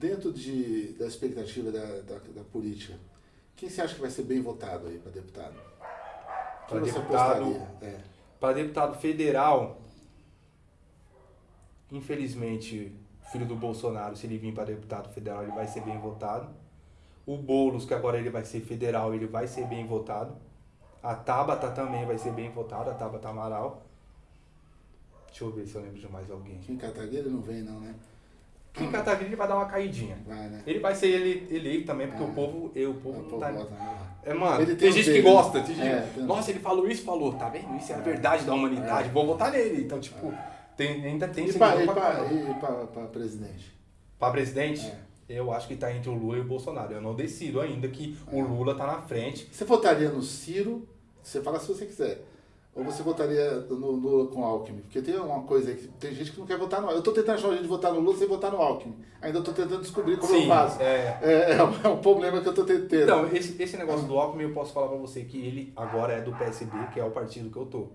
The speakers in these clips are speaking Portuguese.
Dentro de, da expectativa da, da, da política, quem você acha que vai ser bem votado aí para deputado? Para deputado, é. para deputado federal, infelizmente, filho do Bolsonaro, se ele vir para deputado federal, ele vai ser bem votado. O Boulos, que agora ele vai ser federal, ele vai ser bem votado. A Tabata também vai ser bem votada, a Tabata Amaral. Deixa eu ver se eu lembro de mais alguém. Kim Kataguiri não vem não, né? Kim Kataguiri vai dar uma caidinha. Vai, né? Ele vai ser ele, eleito também, porque é. o povo, eu, o povo o não tá... Né? É, mano, tem, tem gente um que dele. gosta. Tem gente... É, tem- Nossa, ele falou isso, falou, tá vendo? Isso é a verdade da humanidade, vou votar nele. Então, tipo, tem, ainda tem E para pra, e pra, e pra presidente? pra presidente. É. Eu acho que tá entre o Lula e o Bolsonaro. Eu não decido ainda que o Lula tá na frente. Você votaria no Ciro? Você fala se você quiser. Ou você votaria no Lula com Alckmin? Porque tem uma coisa aí que tem gente que não quer votar no Alckmin. Eu tô tentando achar um jeito de votar no Lula sem votar no Alckmin. Ainda tô tentando descobrir como eu faço. é. É, é, um, é um problema que eu tô tentando. Então, esse, esse negócio do Alckmin, eu posso falar pra você que ele agora é do PSB, que é o partido que eu tô.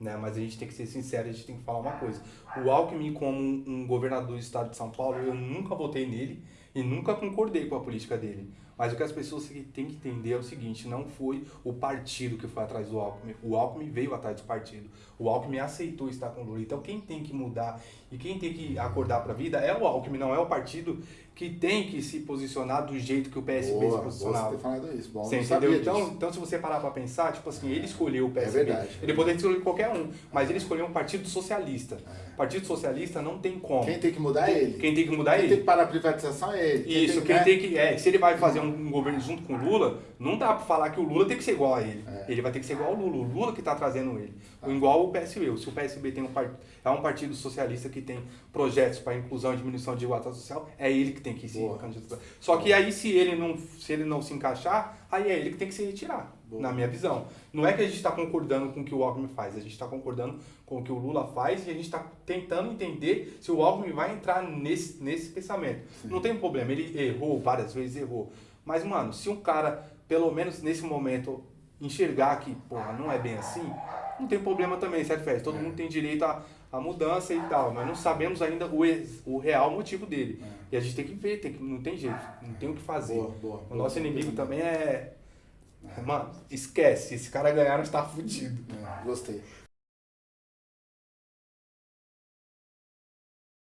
Né? Mas a gente tem que ser sincero, a gente tem que falar uma coisa. O Alckmin, como um governador do estado de São Paulo, eu nunca votei nele e nunca concordei com a política dele. Mas o que as pessoas têm que entender é o seguinte, não foi o partido que foi atrás do Alckmin. O Alckmin veio atrás do partido. O Alckmin aceitou estar com o Lula. Então quem tem que mudar e quem tem que acordar para a vida é o Alckmin, não é o partido que tem que se posicionar do jeito que o PSB boa, se boa posicionava. você ter falado isso. Bom, Você entendeu? Então, disso. então, se você parar pra pensar, tipo assim, ele escolheu o PSB. É verdade. Ele poderia escolher qualquer um, mas ele escolheu um partido socialista. Partido socialista não tem como. É. Quem tem que mudar é ele. Quem tem que mudar é Quem ele. tem que parar a privatização é ele. Isso, quem tem que. É, se ele vai fazer um, um governo junto com o Lula, não dá pra falar que o Lula tem que ser igual a ele. É. Ele vai ter que ser igual ao Lula. O Lula que tá trazendo ele. O igual o PSB. Se o PSB tem um part... é um partido socialista que tem projetos para inclusão e diminuição de desigualdade social, é ele que tem que se Boa. candidatar. Só que aí se ele não se ele não se encaixar, aí é ele que tem que se retirar, Boa. na minha visão. Não é que a gente está concordando com o que o Alckmin faz, a gente está concordando com o que o Lula faz e a gente está tentando entender se o Alckmin vai entrar nesse, nesse pensamento. Não tem problema, ele errou várias vezes, errou. Mas, mano, se um cara, pelo menos nesse momento, enxergar que, porra, não é bem assim, não tem problema também, certo, Fez? Todo mundo tem direito à, à mudança e tal, mas não sabemos ainda o, ex- o real motivo dele. E a gente tem que ver, tem que, não tem jeito, não tem o que fazer. Boa, boa, o boa. nosso inimigo também é. Mano, esquece, se esse cara ganhar, nós tá fudido. Gostei.